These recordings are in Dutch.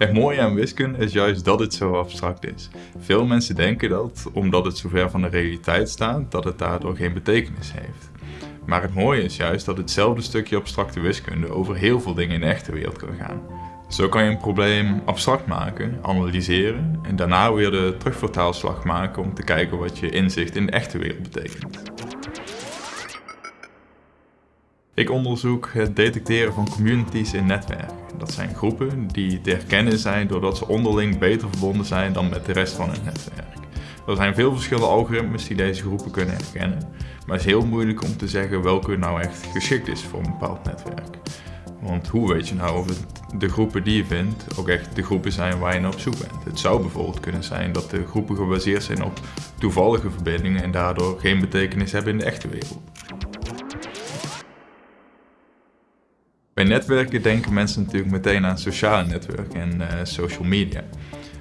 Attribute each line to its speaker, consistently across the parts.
Speaker 1: Het mooie aan wiskunde is juist dat het zo abstract is. Veel mensen denken dat, omdat het zo ver van de realiteit staat, dat het daardoor geen betekenis heeft. Maar het mooie is juist dat hetzelfde stukje abstracte wiskunde over heel veel dingen in de echte wereld kan gaan. Zo kan je een probleem abstract maken, analyseren en daarna weer de terugvertaalslag maken om te kijken wat je inzicht in de echte wereld betekent. Ik onderzoek het detecteren van communities in netwerken. Dat zijn groepen die te herkennen zijn doordat ze onderling beter verbonden zijn dan met de rest van het netwerk. Er zijn veel verschillende algoritmes die deze groepen kunnen herkennen, maar het is heel moeilijk om te zeggen welke nou echt geschikt is voor een bepaald netwerk. Want hoe weet je nou of de groepen die je vindt ook echt de groepen zijn waar je naar op zoek bent? Het zou bijvoorbeeld kunnen zijn dat de groepen gebaseerd zijn op toevallige verbindingen en daardoor geen betekenis hebben in de echte wereld. Bij netwerken denken mensen natuurlijk meteen aan sociale netwerken en uh, social media.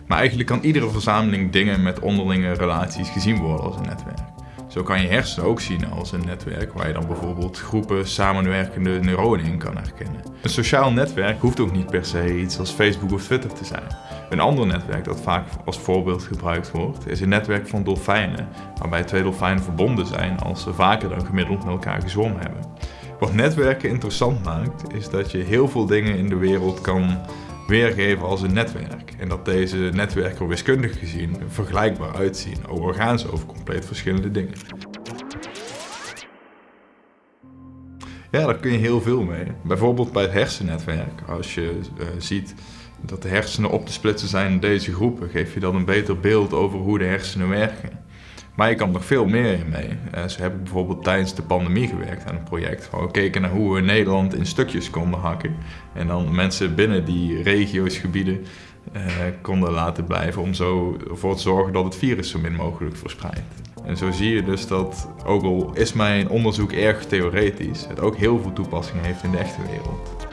Speaker 1: Maar eigenlijk kan iedere verzameling dingen met onderlinge relaties gezien worden als een netwerk. Zo kan je hersenen ook zien als een netwerk waar je dan bijvoorbeeld groepen samenwerkende neuronen in kan herkennen. Een sociaal netwerk hoeft ook niet per se iets als Facebook of Twitter te zijn. Een ander netwerk dat vaak als voorbeeld gebruikt wordt, is een netwerk van dolfijnen, waarbij twee dolfijnen verbonden zijn als ze vaker dan gemiddeld met elkaar gezwommen hebben. Wat netwerken interessant maakt, is dat je heel veel dingen in de wereld kan weergeven als een netwerk. En dat deze netwerken wiskundig gezien vergelijkbaar uitzien, ze over compleet verschillende dingen. Ja, daar kun je heel veel mee. Bijvoorbeeld bij het hersennetwerk. Als je uh, ziet dat de hersenen op te splitsen zijn in deze groepen, geef je dan een beter beeld over hoe de hersenen werken. Maar je kan nog veel meer in mee. Uh, zo heb ik bijvoorbeeld tijdens de pandemie gewerkt aan een project waar we keken naar hoe we Nederland in stukjes konden hakken. En dan mensen binnen die regio's, gebieden uh, konden laten blijven om zo ervoor te zorgen dat het virus zo min mogelijk verspreidt. En zo zie je dus dat, ook al is mijn onderzoek erg theoretisch, het ook heel veel toepassing heeft in de echte wereld.